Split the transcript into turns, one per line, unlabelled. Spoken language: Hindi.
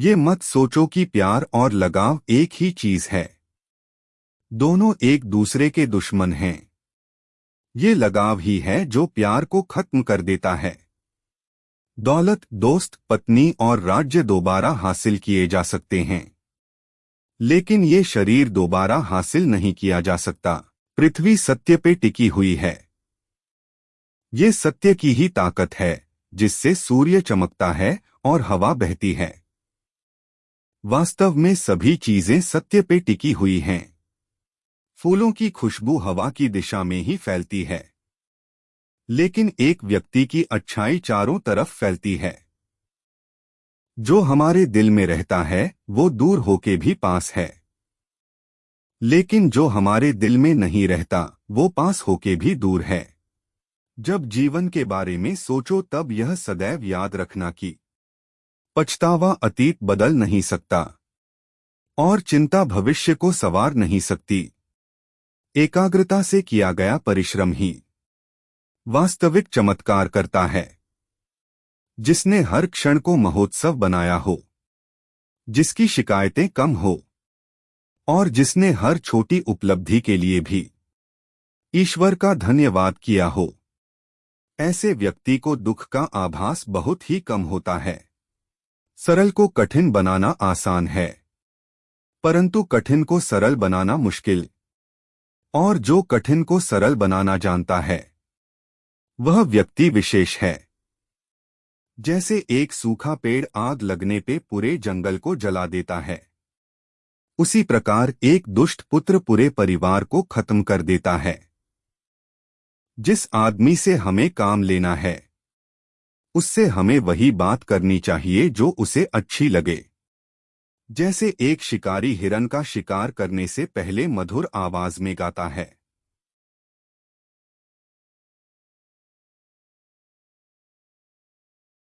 ये मत सोचो कि प्यार और लगाव एक ही चीज़ है। दोनों एक दूसरे के दुश्मन हैं। ये लगाव ही है जो प्यार को खत्म कर देता है। दौलत, दोस्त, पत्नी और राज्य दोबारा हासिल किए जा सकते हैं। लेकिन ये शरीर दोबारा हासिल नहीं किया जा सकता। पृथ्वी सत्य पे टिकी हुई है। ये सत्य की ही ताकत है, जिससे सूर्य चमकता है और हवा बहती है। वास्तव में सभी चीज़ें सत्य पे टिकी हुई हैं। फूलों की खुशबू हवा की दिशा में ही फैलती है। लेकिन एक व्यक्ति की अच्छाई चारों तरफ़ फैलती है। जो हमारे दिल में रहता है, वो दूर होके भी पास है। लेकिन जो हमारे दिल में नहीं रहता, वो पास होके भी दूर है। जब जीवन के बारे में सोचो, तब यह सदैव याद रखना कि पछतावा अतीत बदल नहीं सकता। और चिंता भविष्य को सवार नहीं सकती। एकाग्रता से किया गया परिश्रम ही वास्तविक चमत्कार करता है। जिसने हर क्षण को महोत्सव बनाया हो, जिसकी शिकायतें कम हो, और जिसने हर छोटी उपलब्धि के लिए भी ईश्वर का धन्यवाद किया हो, ऐसे व्यक्ति को दुख का आभास बहुत ही कम होता है। सरल को कठिन बनाना आसान है। परंतु कठिन को सरल बनाना मुश्किल। और जो कठिन को सरल बनाना जानता है, वह व्यक्ति विशेष है। जैसे एक सूखा पेड़ आग लगने पे पूरे जंगल को जला देता है। उसी प्रकार एक दुष्ट पुत्र पूरे परिवार को खत्म कर देता है। जिस आदमी से हमें काम लेना है उससे हमें वही बात करनी चाहिए जो उसे अच्छी लगे। जैसे एक शिकारी हिरन का शिकार करने से पहले मधुर आवाज़ में गाता है।